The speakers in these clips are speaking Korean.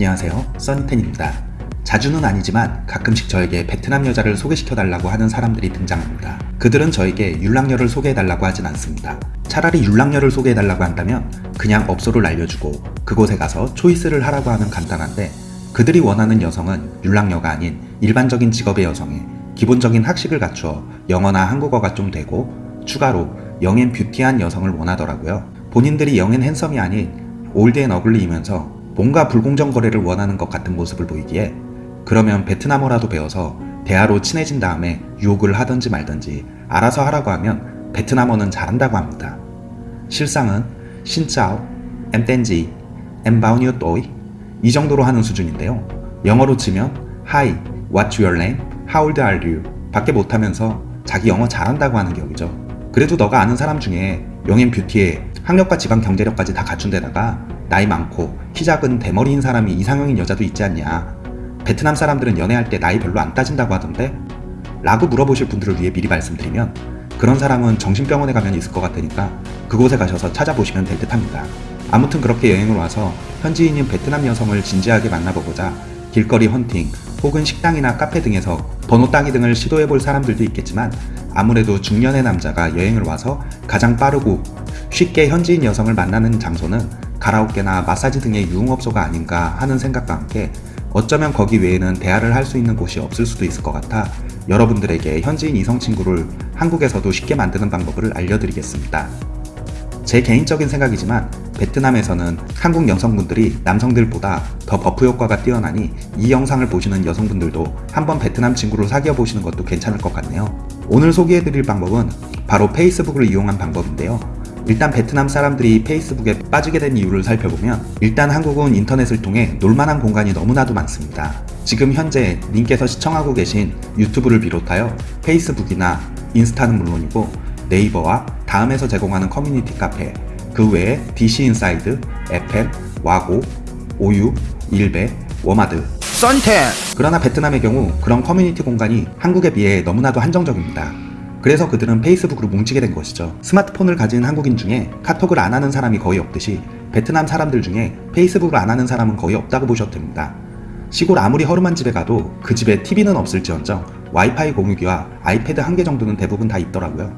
안녕하세요. 써니텐입니다. 자주는 아니지만 가끔씩 저에게 베트남 여자를 소개시켜달라고 하는 사람들이 등장합니다. 그들은 저에게 율랑녀를 소개해달라고 하진 않습니다. 차라리 율랑녀를 소개해달라고 한다면 그냥 업소를 알려주고 그곳에 가서 초이스를 하라고 하면 간단한데 그들이 원하는 여성은 율랑녀가 아닌 일반적인 직업의 여성에 기본적인 학식을 갖추어 영어나 한국어가 좀 되고 추가로 영앤 뷰티한 여성을 원하더라고요. 본인들이 영앤 핸섬이 아닌 old and ugly이면서 뭔가 불공정 거래를 원하는 것 같은 모습을 보이기에 그러면 베트남어라도 배워서 대화로 친해진 다음에 유혹을 하든지 말든지 알아서 하라고 하면 베트남어는 잘한다고 합니다. 실상은 신짜오, 엠텐지, 엠바우니오 또이 이 정도로 하는 수준인데요. 영어로 치면 Hi, what's your name? How old are you? 밖에 못하면서 자기 영어 잘한다고 하는 격이죠. 그래도 너가 아는 사람 중에 영앤 뷰티에 학력과 지방 경제력까지 다 갖춘 데다가 나이 많고 키 작은 대머리인 사람이 이상형인 여자도 있지 않냐 베트남 사람들은 연애할 때 나이 별로 안 따진다고 하던데? 라고 물어보실 분들을 위해 미리 말씀드리면 그런 사람은 정신병원에 가면 있을 것 같으니까 그곳에 가셔서 찾아보시면 될 듯 합니다. 아무튼 그렇게 여행을 와서 현지인인 베트남 여성을 진지하게 만나보고자 길거리 헌팅 혹은 식당이나 카페 등에서 번호 따기 등을 시도해볼 사람들도 있겠지만 아무래도 중년의 남자가 여행을 와서 가장 빠르고 쉽게 현지인 여성을 만나는 장소는 가라오케나 마사지 등의 유흥업소가 아닌가 하는 생각과 함께 어쩌면 거기 외에는 대화를 할 수 있는 곳이 없을 수도 있을 것 같아 여러분들에게 현지인 이성 친구를 한국에서도 쉽게 만드는 방법을 알려드리겠습니다. 제 개인적인 생각이지만 베트남에서는 한국 여성분들이 남성들보다 더 buff 효과가 뛰어나니 이 영상을 보시는 여성분들도 한번 베트남 친구를 사귀어 보시는 것도 괜찮을 것 같네요. 오늘 소개해드릴 방법은 바로 페이스북을 이용한 방법인데요. 일단 베트남 사람들이 페이스북에 빠지게 된 이유를 살펴보면 일단 한국은 인터넷을 통해 놀만한 공간이 너무나도 많습니다. 지금 현재 님께서 시청하고 계신 유튜브를 비롯하여 페이스북이나 인스타는 물론이고 네이버와 다음에서 제공하는 커뮤니티 카페 그 외에 DC인사이드, FM, 와고, 오유, 일베, 워마드 썬텐 그러나 베트남의 경우 그런 커뮤니티 공간이 한국에 비해 너무나도 한정적입니다. 그래서 그들은 페이스북으로 뭉치게 된 것이죠. 스마트폰을 가진 한국인 중에 카톡을 안 하는 사람이 거의 없듯이 베트남 사람들 중에 페이스북을 안 하는 사람은 거의 없다고 보셔도 됩니다. 시골 아무리 허름한 집에 가도 그 집에 TV는 없을지언정 와이파이 공유기와 아이패드 한 개 정도는 대부분 다 있더라고요.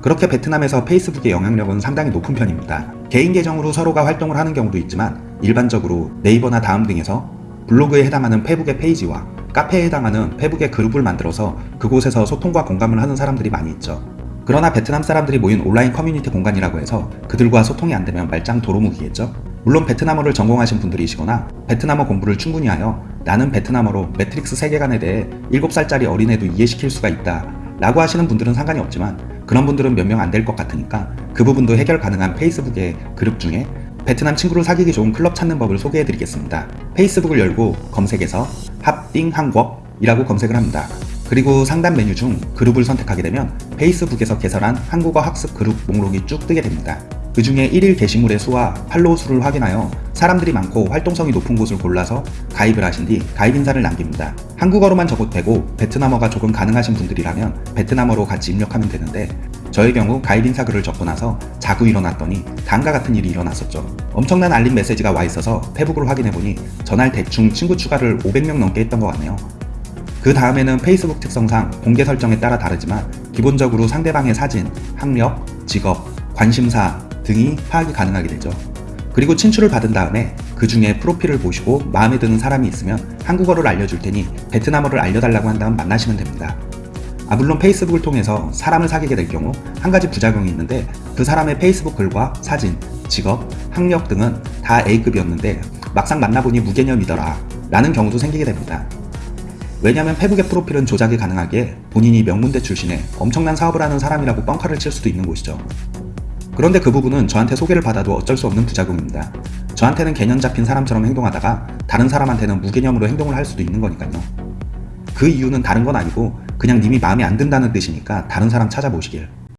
그렇게 베트남에서 페이스북의 영향력은 상당히 높은 편입니다. 개인 계정으로 서로가 활동을 하는 경우도 있지만 일반적으로 네이버나 다음 등에서 블로그에 해당하는 페북의 페이지와 카페에 해당하는 페북의 그룹을 만들어서 그곳에서 소통과 공감을 하는 사람들이 많이 있죠. 그러나 베트남 사람들이 모인 온라인 커뮤니티 공간이라고 해서 그들과 소통이 안되면 말짱 도루묵이겠죠? 물론 베트남어를 전공하신 분들이시거나 베트남어 공부를 충분히 하여 나는 베트남어로 매트릭스 세계관에 대해 7살짜리 어린애도 이해시킬 수가 있다 라고 하시는 분들은 상관이 없지만 그런 분들은 몇 명 안 될 것 같으니까 그 부분도 해결 가능한 페이스북의 그룹 중에 베트남 친구를 사귀기 좋은 클럽 찾는 법을 소개해드리겠습니다. 페이스북을 열고 검색에서 합띵 한국 이라고 검색을 합니다. 그리고 상단 메뉴 중 그룹을 선택하게 되면 페이스북에서 개설한 한국어 학습 그룹 목록이 쭉 뜨게 됩니다. 그 중에 1일 게시물의 수와 팔로우 수를 확인하여 사람들이 많고 활동성이 높은 곳을 골라서 가입을 하신 뒤 가입 인사를 남깁니다. 한국어로만 적어도 되고 베트남어가 조금 가능하신 분들이라면 베트남어로 같이 입력하면 되는데 저의 경우 가입 인사 글을 적고 나서 자고 일어났더니 다음과 같은 일이 일어났었죠. 엄청난 알림 메시지가 와 있어서 페북을 확인해보니 전날 대충 친구 추가를 500명 넘게 했던 것 같네요. 그 다음에는 페이스북 특성상 공개 설정에 따라 다르지만 기본적으로 상대방의 사진, 학력, 직업, 관심사 등이 파악이 가능하게 되죠. 그리고 친추를 받은 다음에 그 중에 프로필을 보시고 마음에 드는 사람이 있으면 한국어를 알려줄 테니 베트남어를 알려달라고 한다면 만나시면 됩니다. 아 물론 페이스북을 통해서 사람을 사귀게 될 경우 한 가지 부작용이 있는데 그 사람의 페이스북 글과 사진, 직업, 학력 등은 다 A급이었는데 막상 만나보니 무개념이더라 라는 경우도 생기게 됩니다. 왜냐면 페북의 프로필은 조작이 가능하기에 본인이 명문대 출신에 엄청난 사업을 하는 사람이라고 뻥카를 칠 수도 있는 곳이죠. 그런데 그 부분은 저한테 소개를 받아도 어쩔 수 없는 부작용입니다. 저한테는 개념 잡힌 사람처럼 행동하다가 다른 사람한테는 무개념으로 행동을 할 수도 있는 거니까요. 그 이유는 다른 건 아니고 그냥 님이 마음에 안 든다는 뜻이니까 다른 사람 찾아보시길